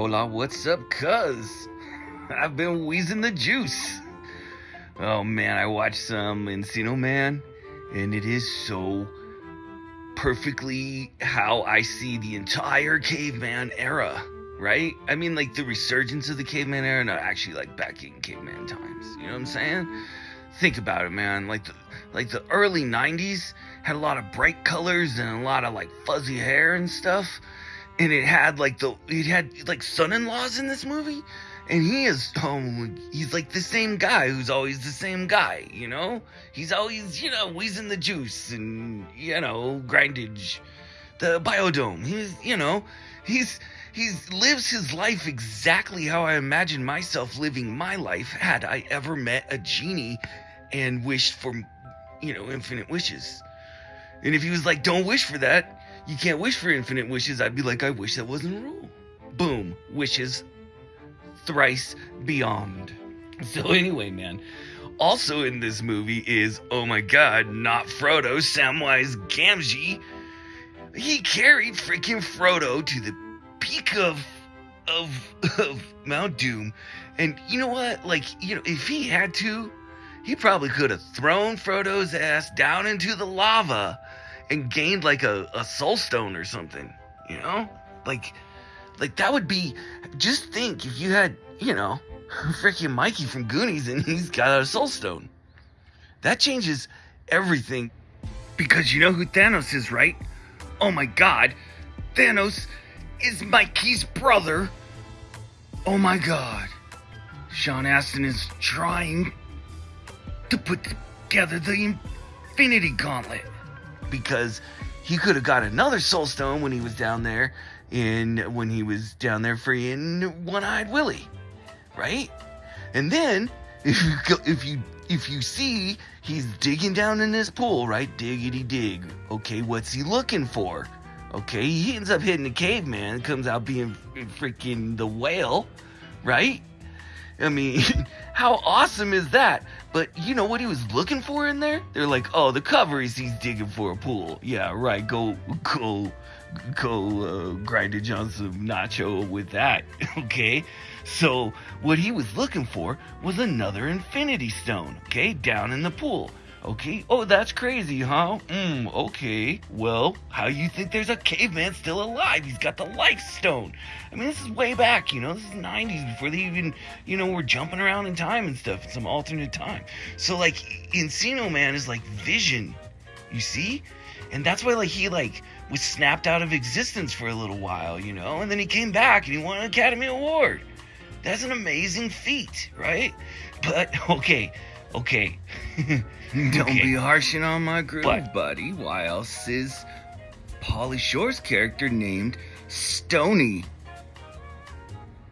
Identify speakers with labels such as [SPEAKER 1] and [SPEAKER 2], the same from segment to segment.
[SPEAKER 1] Hola, what's up, cuz? I've been wheezing the juice. Oh man, I watched some Encino Man, and it is so perfectly how I see the entire caveman era, right? I mean, like the resurgence of the caveman era, not actually like back in caveman times. You know what I'm saying? Think about it, man. Like the like the early '90s had a lot of bright colors and a lot of like fuzzy hair and stuff and it had like the it had like son-in-laws in this movie and he is um he's like the same guy who's always the same guy you know? He's always you know wheezing the juice and you know grindage. The biodome he's you know he's he's lives his life exactly how i imagine myself living my life had i ever met a genie and wished for you know infinite wishes. And if he was like don't wish for that you can't wish for infinite wishes, I'd be like, I wish that wasn't a rule. Boom, wishes thrice beyond. So, anyway, man, also in this movie is, oh my god, not Frodo, Samwise Gamgee. He carried freaking Frodo to the peak of of of Mount Doom. And you know what? Like, you know, if he had to, he probably could have thrown Frodo's ass down into the lava and gained like a, a soul stone or something, you know? Like like that would be just think if you had, you know, freaking Mikey from Goonies and he's got a soul stone. That changes everything. Because you know who Thanos is, right? Oh my god. Thanos is Mikey's brother. Oh my god. Sean Astin is trying to put together the Infinity Gauntlet because he could have got another soul stone when he was down there in when he was down there freeing one-eyed Willie, right? And then if you if you if you see he's digging down in this pool, right? Diggity dig. Okay, what's he looking for? Okay, he ends up hitting the caveman, comes out being freaking the whale, right? I mean, how awesome is that? But you know what he was looking for in there? They're like, oh, the cover is he's digging for a pool. Yeah, right. Go, go, go, uh, grind on some nacho with that. okay. So what he was looking for was another Infinity Stone. Okay, down in the pool. Okay. Oh, that's crazy, huh? Hmm, okay. Well, how you think there's a caveman still alive? He's got the life stone. I mean, this is way back, you know, this is 90s before they even, you know, were jumping around in time and stuff in some alternate time. So, like, Encino Man is like vision, you see? And that's why, like, he, like, was snapped out of existence for a little while, you know? And then he came back and he won an Academy Award. That's an amazing feat, right? But, okay, okay. Don't okay. be harshing on my groove, but, buddy. Why else is Pauly Shore's character named Stony?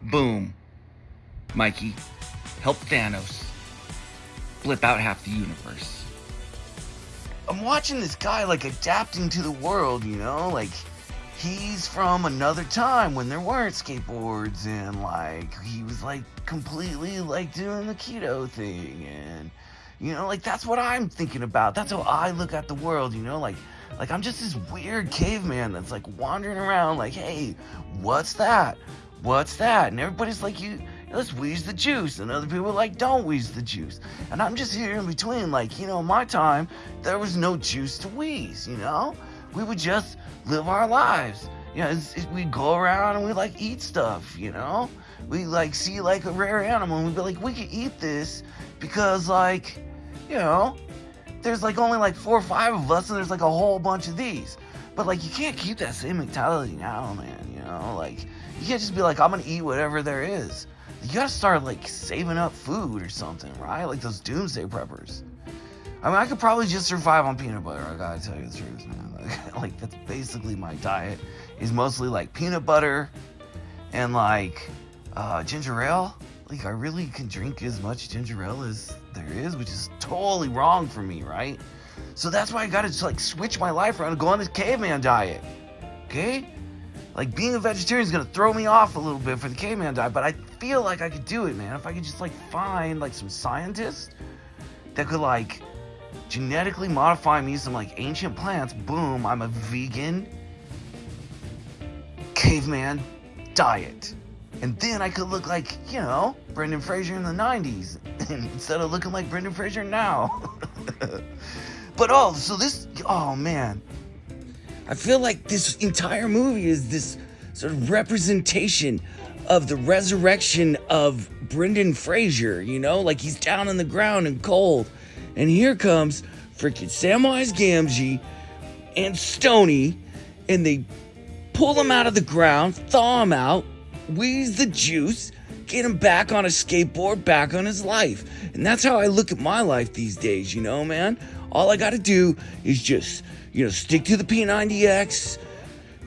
[SPEAKER 1] Boom. Mikey, help Thanos flip out half the universe. I'm watching this guy like adapting to the world, you know, like he's from another time when there weren't skateboards and like he was like completely like doing the keto thing and you know, like that's what I'm thinking about. That's how I look at the world, you know, like like I'm just this weird caveman that's like wandering around like, "Hey, what's that? What's that?" And everybody's like, "You let's wheeze the juice." And other people like, "Don't wheeze the juice." And I'm just here in between like, you know, my time there was no juice to wheeze, you know? We would just live our lives. You know, it's, it, we go around and we like eat stuff, you know? We like see like a rare animal and we'd be like, "We could eat this." because like you know there's like only like four or five of us and there's like a whole bunch of these but like you can't keep that same mentality now man you know like you can't just be like i'm gonna eat whatever there is you gotta start like saving up food or something right like those doomsday preppers i mean i could probably just survive on peanut butter i gotta tell you the truth man like, like that's basically my diet is mostly like peanut butter and like uh, ginger ale like I really can drink as much ginger ale as there is, which is totally wrong for me, right? So that's why I gotta just like switch my life around and go on this caveman diet. Okay? Like being a vegetarian is gonna throw me off a little bit for the caveman diet, but I feel like I could do it, man. If I could just like find like some scientists that could like genetically modify me some like ancient plants, boom, I'm a vegan caveman diet. And then I could look like, you know, Brendan Fraser in the 90s instead of looking like Brendan Fraser now. but oh, so this, oh man. I feel like this entire movie is this sort of representation of the resurrection of Brendan Fraser, you know, like he's down on the ground and cold. And here comes freaking Samwise Gamgee and Stony, and they pull him out of the ground, thaw him out, wheeze the juice, get him back on a skateboard, back on his life. And that's how I look at my life these days, you know, man? All I gotta do is just, you know, stick to the P90X,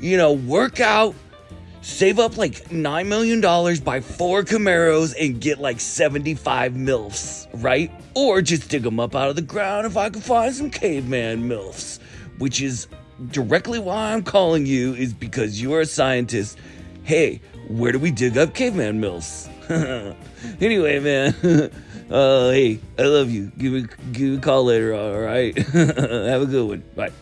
[SPEAKER 1] you know, work out, save up like $9 million, buy four Camaros, and get like 75 MILFs, right? Or just dig them up out of the ground if I can find some caveman MILFs, which is directly why I'm calling you, is because you are a scientist. Hey, where do we dig up caveman MILFs? anyway, man. Uh, hey, I love you. Give me, give me a call later, all right? Have a good one. Bye.